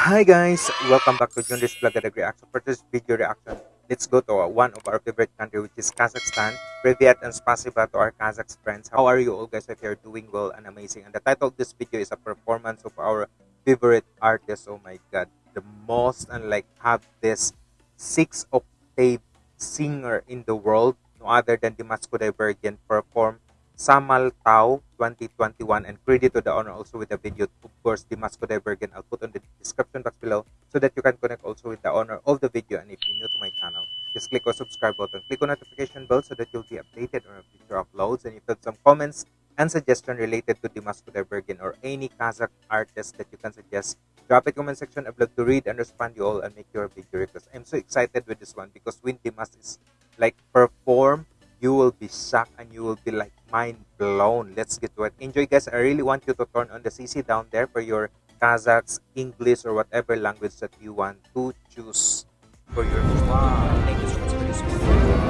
Hi guys, welcome back to Junris Vlog and Reaction. For this video reaction, let's go to uh, one of our favorite country which is Kazakhstan. Privyet and spasiba to our Kazakh friends. How are you all guys? If you're doing well and amazing. And the title of this video is a performance of our favorite artist. Oh my god, the most and like have this six octave singer in the world, no other than Dimas Kudaibergen perform Samal Tau 2021 and credit to the owner also with the video. Of course Dimas Kudaibergen I'll put on the description box below so that you can connect also with the owner of the video. And if you're new to my channel just click on subscribe button. Click on notification bell so that you'll be updated on future uploads. And if you have some comments and suggestion related to Dimas Kudaibergen or any Kazakh artist that you can suggest drop a comment section. I'd love to read and respond you all and make your video request. I'm so excited with this one because when Dimas is like perform you will be shocked and you will be like mind blown. Let's get to it. Enjoy, guys. I really want you to turn on the CC down there for your Kazakhs, English, or whatever language that you want to choose for your. Wow. Thank you so much for this titles.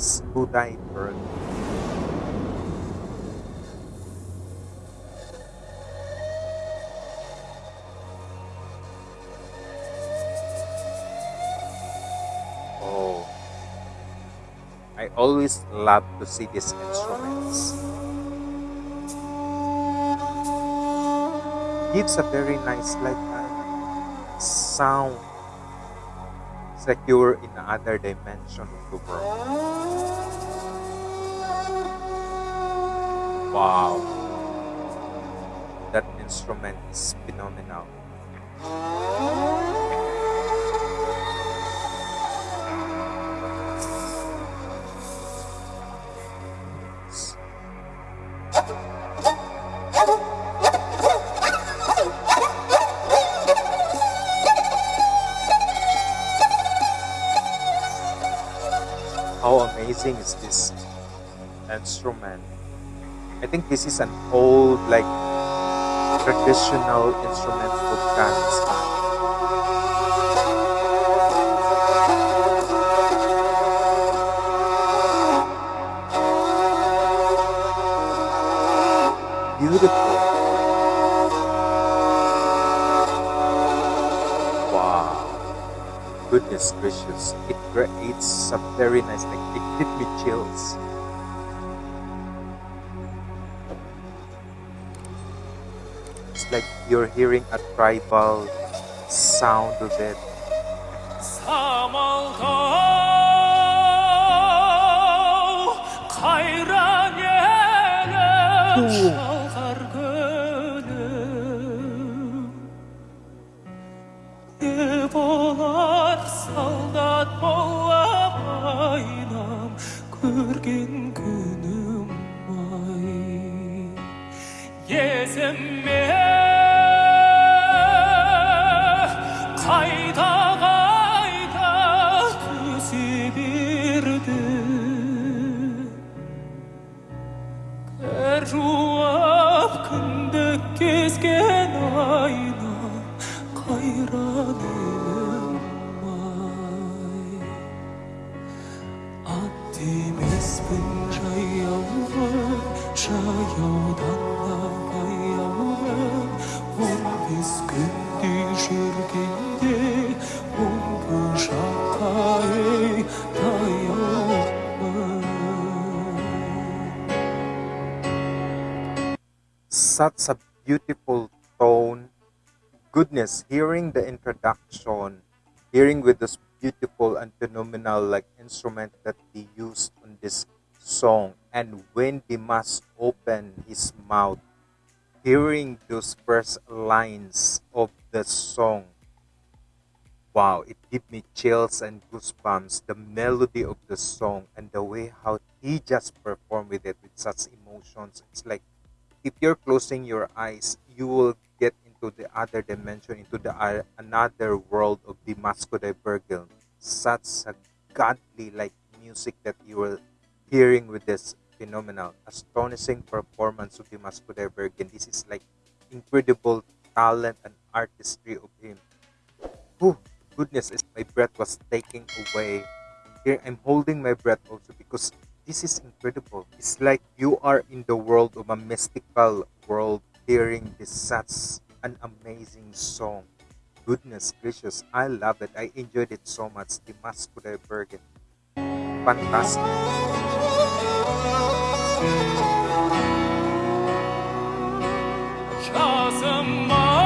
Dimas Kudaibergen. Oh, I always love to see these instruments. Gives a very nice like uh, sound secure in another dimension of the world. Wow. That instrument is phenomenal. Amazing is this instrument i think this is an old like traditional instrument of kazakhstan beautiful goodness gracious. It creates some very nice like it gives me chills. It's like you're hearing a tribal sound of it. Ooh. Көрген күнім ай есіме Such a beautiful tone. Goodness, hearing the introduction, hearing with this beautiful and phenomenal like instrument that he used on this song and when Dimas opened his mouth hearing those first lines of the song wow it gave me chills and goosebumps the melody of the song and the way how he just performed with it with such emotions it's like if you're closing your eyes you will get into the other dimension, into the uh, another world of the Kudaibergen. Such a godly like music that you were hearing with this phenomenal. Astonishing performance of Dimas Kudaibergen. This is like incredible talent and artistry of him. Whew, goodness, my breath was taking away. Here, I'm holding my breath also because this is incredible. It's like you are in the world of a mystical world hearing this such an amazing song. Goodness gracious, I love it. I enjoyed it so much. Dimas Kudaibergen. Fantastic. Tahtardan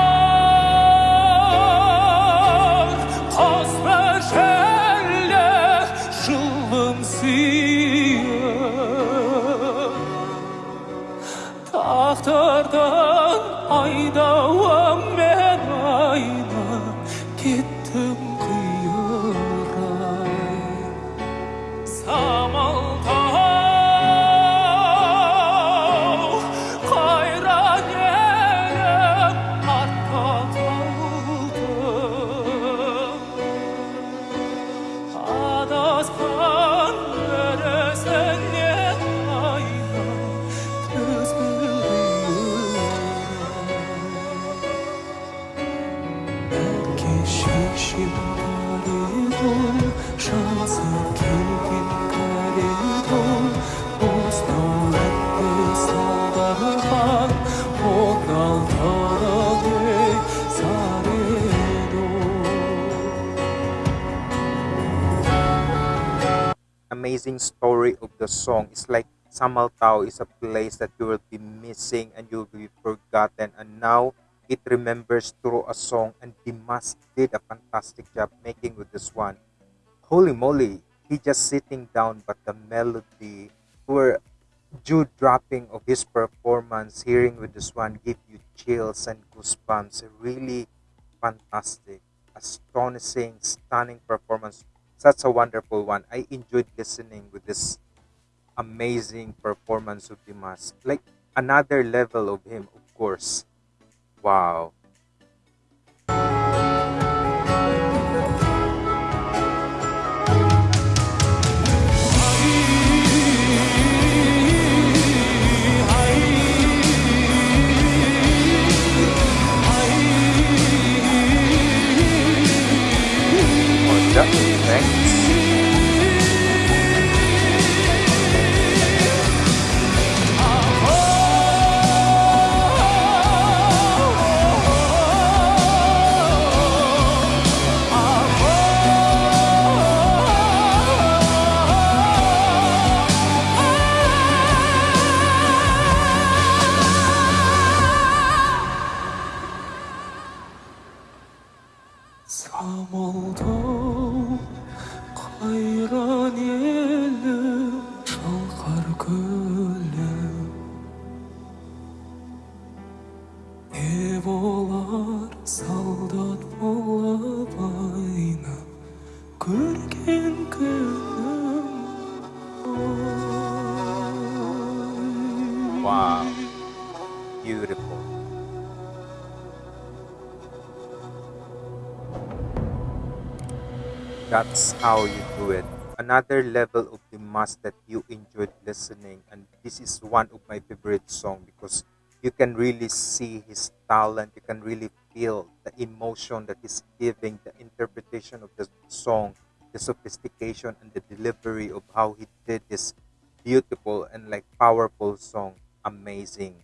amazing story of the song. It's like Samaltau is a place that you will be missing and you will be forgotten. And now it remembers through a song. And Dimas did a fantastic job making with this one. Holy moly, he just sitting down, but the melody were jaw dropping of his performance, hearing with this one give you chills and goosebumps. Really fantastic, astonishing, stunning performance. Such a wonderful one. I enjoyed listening with this amazing performance of Dimas. Like another level of him, of course. Wow. 差不多。That's how you do it. Another level of Dimas that you enjoyed listening, and this is one of my favorite song because you can really see his talent. You can really feel the emotion that he's giving, the interpretation of the song, the sophistication and the delivery of how he did this beautiful and like powerful song. Amazing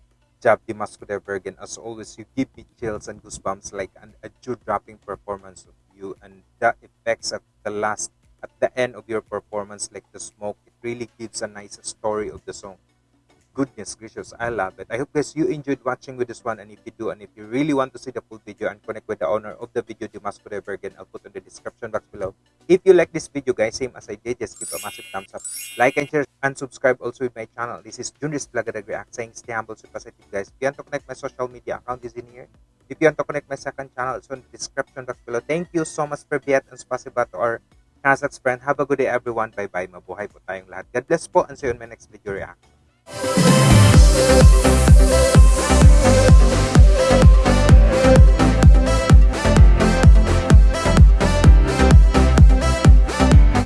job, Dimas Kudaibergen. As always, you give me chills and goosebumps like an, a jaw-dropping performance you and the effects at the last, at the end of your performance, like the smoke. It really gives a nice story of the song. Goodness gracious, I love it. I hope guys you enjoyed watching with this one and if you do and if you really want to see the full video and connect with the owner of the video, you must Dimas Kudaibergen, I'll put in the description box below. If you like this video guys, same as I did, just give a massive thumbs up. Like and share and subscribe also with my channel. This is Junris Vlog React saying stay humble, stay positive guys. If you want to connect my social media account is in here. If you want to connect my second channel, it's in the description box below. Thank you so much for Viet and spasiba to our Kazakhs friend. Have a good day everyone. Bye-bye. Mabuhay po tayong lahat. God bless po and see you in my next video reaction.